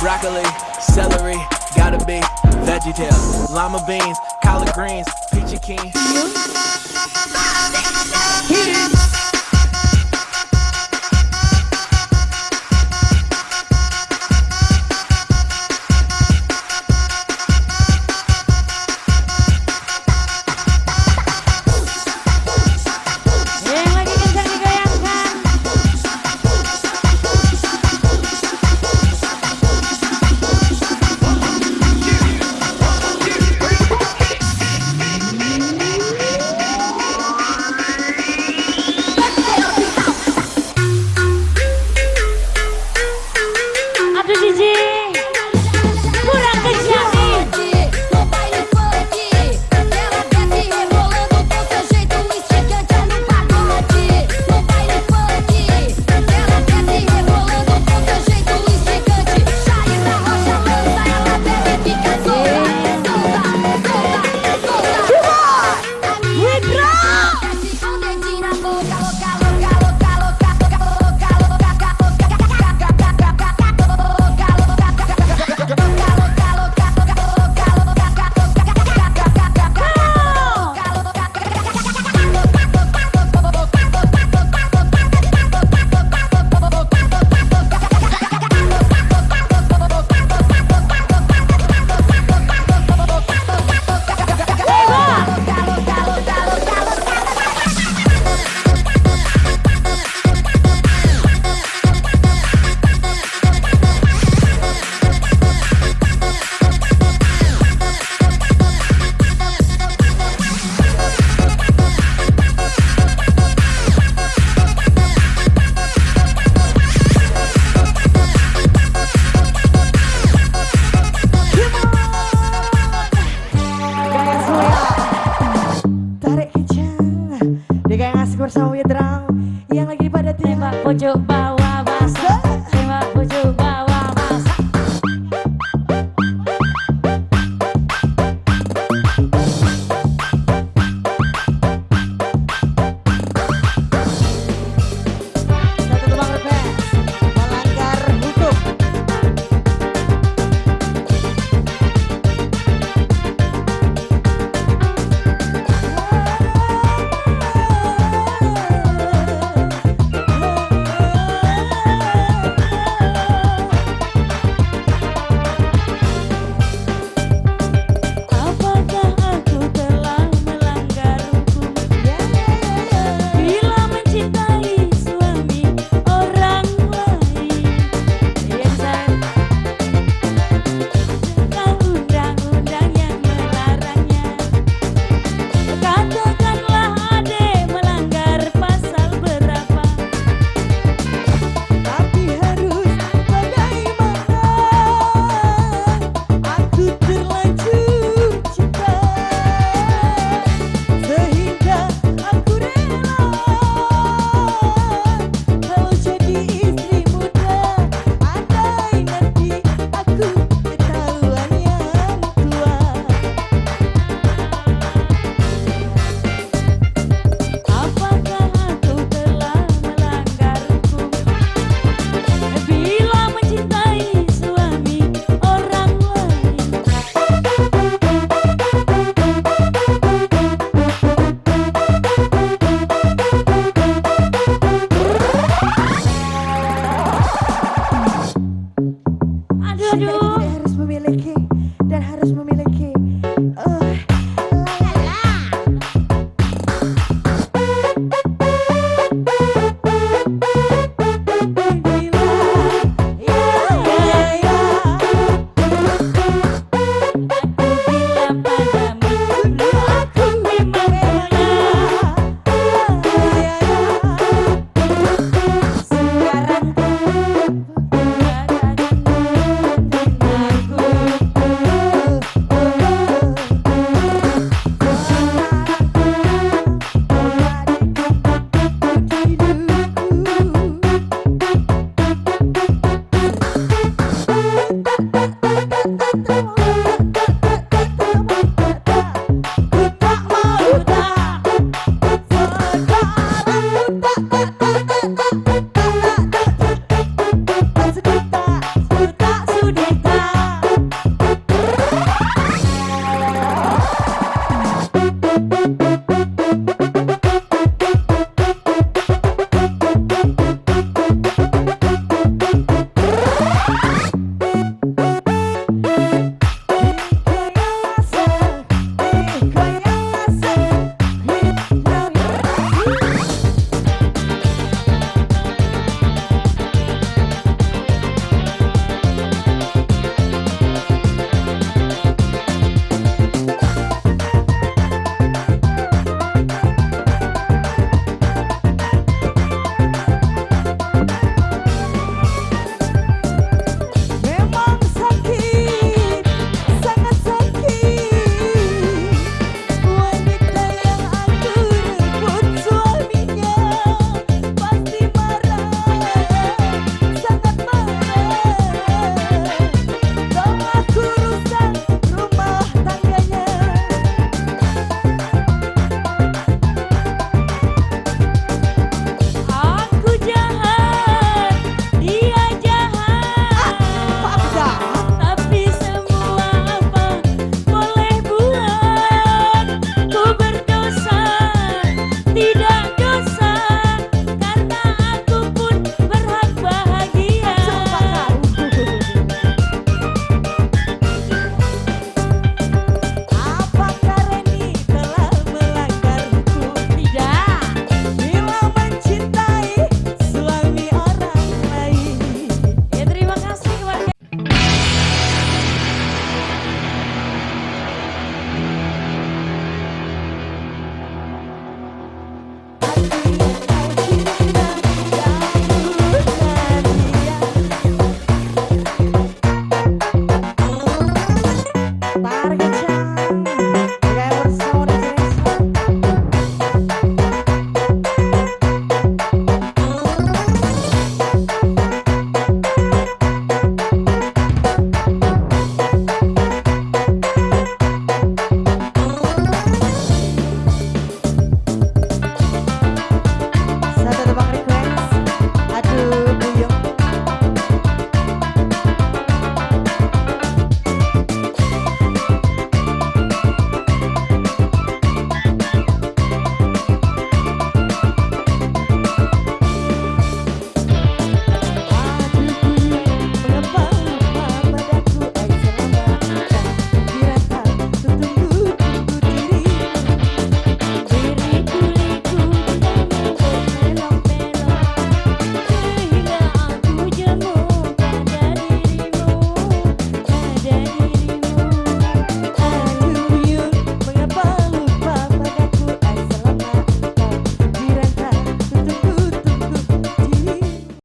Broccoli, celery, gotta be veggie tails, llama beans, collard greens, peachy keen.